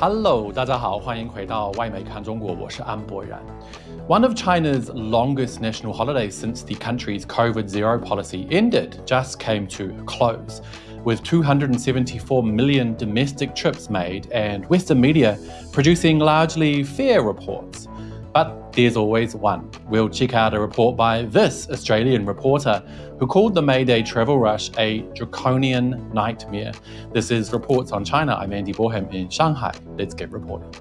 Hello，大家好，欢迎回到外媒看中国，我是安博然。One of China's longest national holidays since the country's COVID zero policy ended just came to a close, with 274 million domestic trips made and Western media producing largely fair reports. But there's always one. We'll check out a report by this Australian reporter who called the May Day travel rush a draconian nightmare. This is Reports on China. I'm Andy Boreham in Shanghai. Let's get reporting.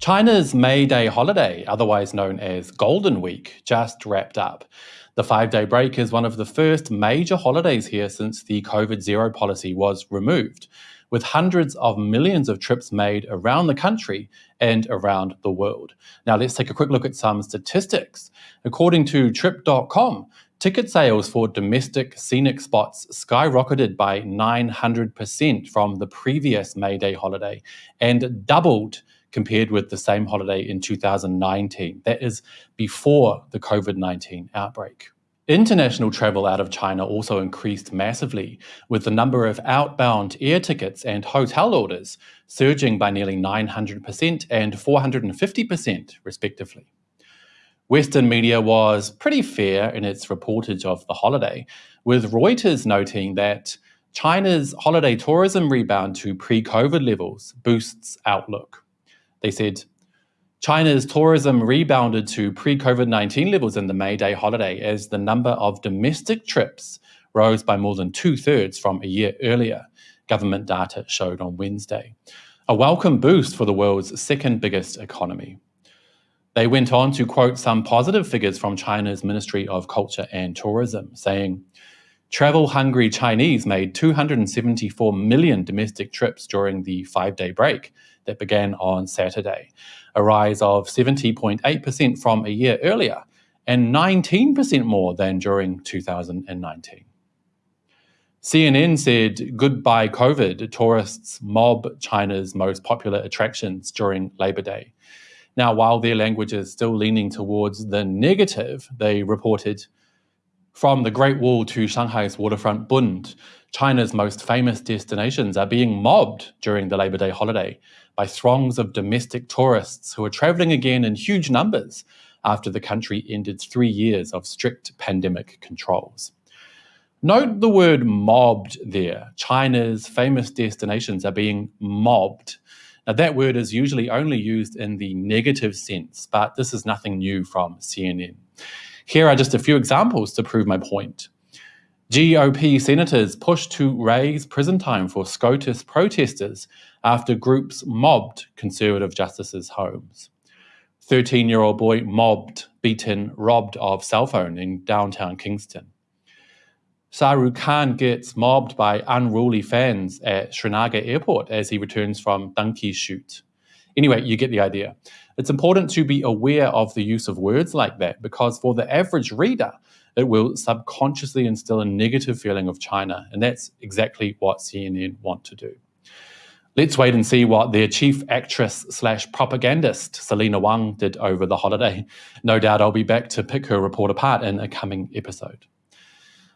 China's May Day holiday, otherwise known as Golden Week, just wrapped up. The five day break is one of the first major holidays here since the COVID zero policy was removed with hundreds of millions of trips made around the country and around the world. Now, let's take a quick look at some statistics. According to Trip.com, ticket sales for domestic scenic spots skyrocketed by 900% from the previous May Day holiday and doubled compared with the same holiday in 2019. That is before the COVID 19 outbreak. International travel out of China also increased massively, with the number of outbound air tickets and hotel orders surging by nearly 900% and 450%, respectively. Western media was pretty fair in its reportage of the holiday, with Reuters noting that China's holiday tourism rebound to pre COVID levels boosts outlook. They said, China's tourism rebounded to pre COVID 19 levels in the May Day holiday as the number of domestic trips rose by more than two thirds from a year earlier, government data showed on Wednesday. A welcome boost for the world's second biggest economy. They went on to quote some positive figures from China's Ministry of Culture and Tourism, saying, Travel hungry Chinese made 274 million domestic trips during the five day break that began on Saturday, a rise of 70.8% from a year earlier and 19% more than during 2019. CNN said goodbye COVID tourists mob China's most popular attractions during Labor Day. Now, while their language is still leaning towards the negative, they reported from the Great Wall to Shanghai's waterfront Bund, China's most famous destinations are being mobbed during the Labor Day holiday by throngs of domestic tourists who are traveling again in huge numbers after the country ended three years of strict pandemic controls. Note the word mobbed there. China's famous destinations are being mobbed. Now, that word is usually only used in the negative sense, but this is nothing new from CNN. Here are just a few examples to prove my point. GOP senators pushed to raise prison time for SCOTUS protesters after groups mobbed conservative justices' homes. 13 year old boy mobbed, beaten, robbed of cell phone in downtown Kingston. Shah Rukh Khan gets mobbed by unruly fans at Srinagar airport as he returns from Dunki shoot. Anyway, you get the idea. It's important to be aware of the use of words like that because for the average reader, it will subconsciously instill a negative feeling of China. And that's exactly what CNN want to do. Let's wait and see what their chief actress slash propagandist, Selena Wang, did over the holiday. No doubt I'll be back to pick her report apart in a coming episode.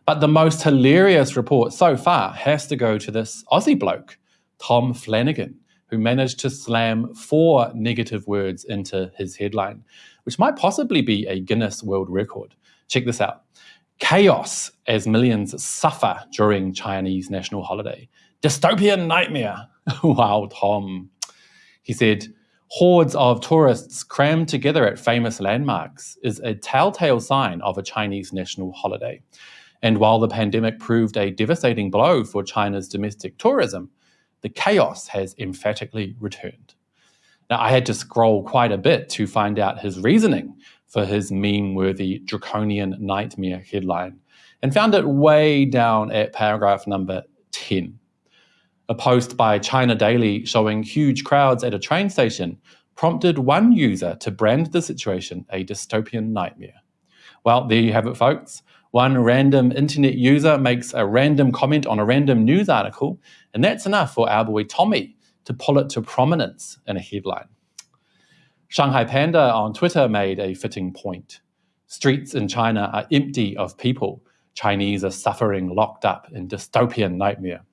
But the most hilarious report so far has to go to this Aussie bloke, Tom Flanagan, who managed to slam four negative words into his headline, which might possibly be a Guinness World Record. Check this out chaos as millions suffer during Chinese national holiday. Dystopian nightmare. wow, Tom. He said, hordes of tourists crammed together at famous landmarks is a telltale sign of a Chinese national holiday. And while the pandemic proved a devastating blow for China's domestic tourism, the chaos has emphatically returned. Now, I had to scroll quite a bit to find out his reasoning for his meme worthy draconian nightmare headline and found it way down at paragraph number 10. A post by China Daily showing huge crowds at a train station prompted one user to brand the situation a dystopian nightmare. Well, there you have it, folks. One random internet user makes a random comment on a random news article, and that's enough for our boy Tommy to pull it to prominence in a headline. Shanghai Panda on Twitter made a fitting point. Streets in China are empty of people. Chinese are suffering locked up in dystopian nightmare.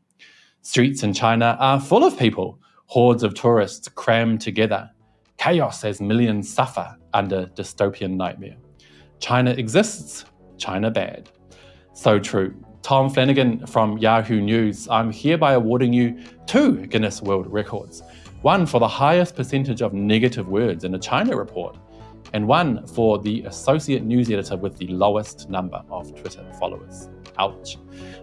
Streets in China are full of people, hordes of tourists crammed together. Chaos as millions suffer under dystopian nightmare. China exists, China bad. So true. Tom Flanagan from Yahoo News, I'm hereby awarding you two Guinness World Records. One for the highest percentage of negative words in a China report, and one for the associate news editor with the lowest number of Twitter followers. Ouch.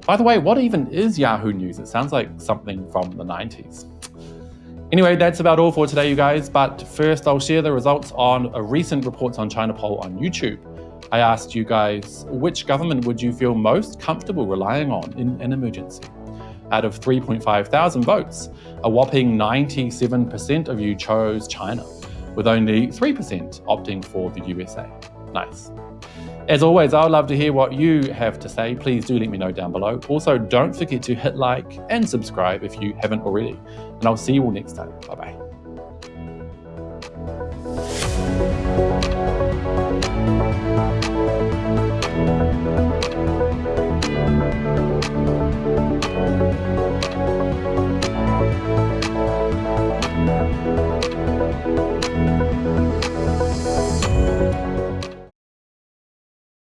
By the way, what even is Yahoo News? It sounds like something from the 90s. Anyway, that's about all for today, you guys. But first, I'll share the results on a recent Reports on China poll on YouTube. I asked you guys, which government would you feel most comfortable relying on in an emergency? Out of 3.5 thousand votes, a whopping 97% of you chose China, with only 3% opting for the USA. Nice. As always, I would love to hear what you have to say. Please do let me know down below. Also, don't forget to hit like and subscribe if you haven't already. And I'll see you all next time. Bye bye.